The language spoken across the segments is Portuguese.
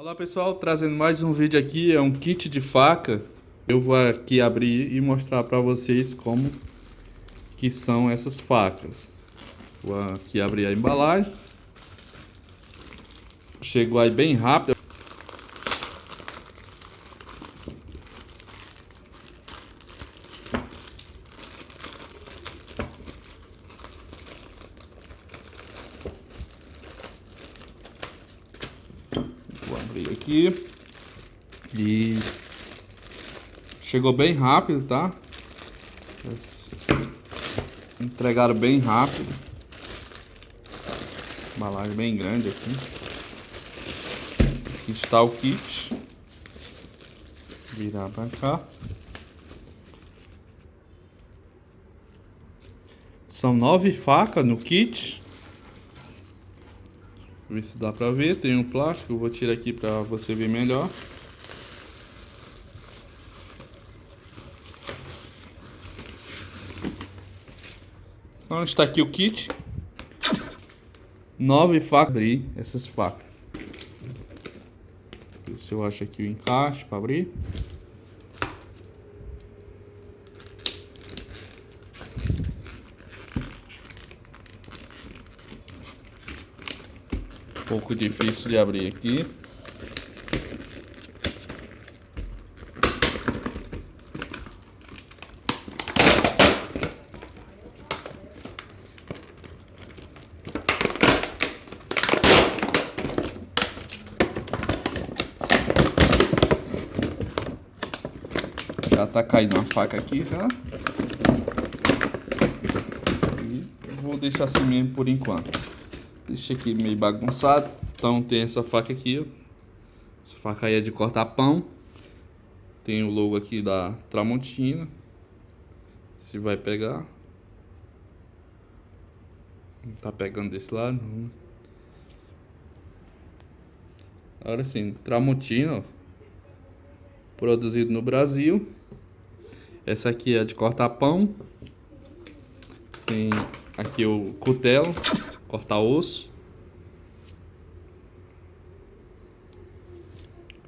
Olá pessoal, trazendo mais um vídeo aqui, é um kit de faca. Eu vou aqui abrir e mostrar para vocês como que são essas facas. Vou aqui abrir a embalagem. Chegou aí bem rápido. Vou abrir aqui. E chegou bem rápido, tá? Entregaram bem rápido. Embalagem bem grande aqui. Aqui está o kit. Virar pra cá. São nove facas no kit. Ver se dá pra ver. Tem um plástico. Vou tirar aqui pra você ver melhor. Então está aqui o kit. Nove facas. Abrir essas facas. Ver se eu acho aqui o encaixe para abrir. Pouco difícil de abrir aqui. Já tá caindo uma faca aqui já. E vou deixar assim mesmo por enquanto. Deixa aqui meio bagunçado. Então tem essa faca aqui, ó. Essa faca aí é de cortar pão. Tem o logo aqui da Tramontina. Se vai pegar. Não tá pegando desse lado. Não. Agora sim, Tramontina. Produzido no Brasil. Essa aqui é de cortar pão. Tem aqui o cutelo cortar osso.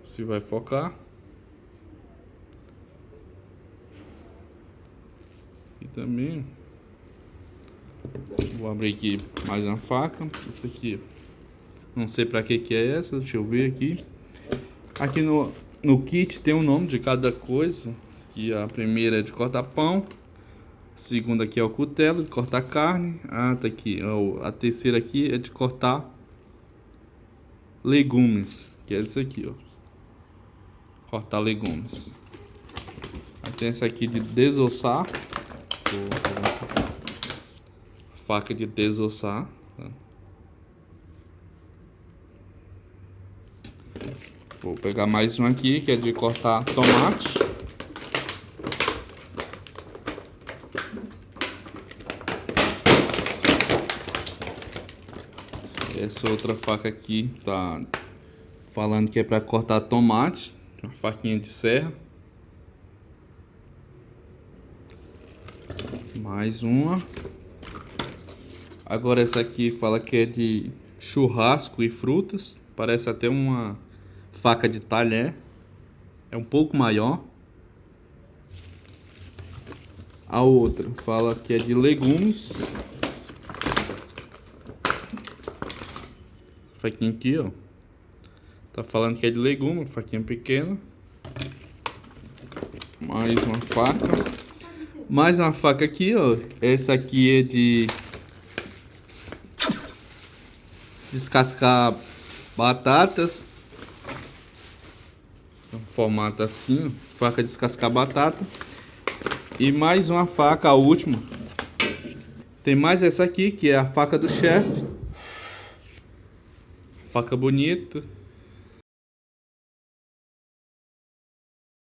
Se vai focar. E também vou abrir aqui mais uma faca. Isso aqui, não sei para que que é essa. Deixa eu ver aqui. Aqui no no kit tem o um nome de cada coisa. Que a primeira é de cortar pão. Segunda aqui é o cutelo de cortar carne. Ah, tá aqui. A terceira aqui é de cortar legumes. Que é isso aqui, ó. Cortar legumes. Aí tem essa aqui de desossar. Faca de desossar. Tá? Vou pegar mais um aqui que é de cortar tomate. Essa outra faca aqui tá falando que é para cortar tomate, uma faquinha de serra. Mais uma. Agora essa aqui fala que é de churrasco e frutas. Parece até uma faca de talher. É um pouco maior. A outra fala que é de legumes. Faquinha aqui, ó. Tá falando que é de legume, faquinha pequena. Mais uma faca. Mais uma faca aqui, ó. Essa aqui é de descascar batatas. Um formato assim, ó. faca de descascar batata. E mais uma faca, a última. Tem mais essa aqui, que é a faca do chefe. Faca bonita.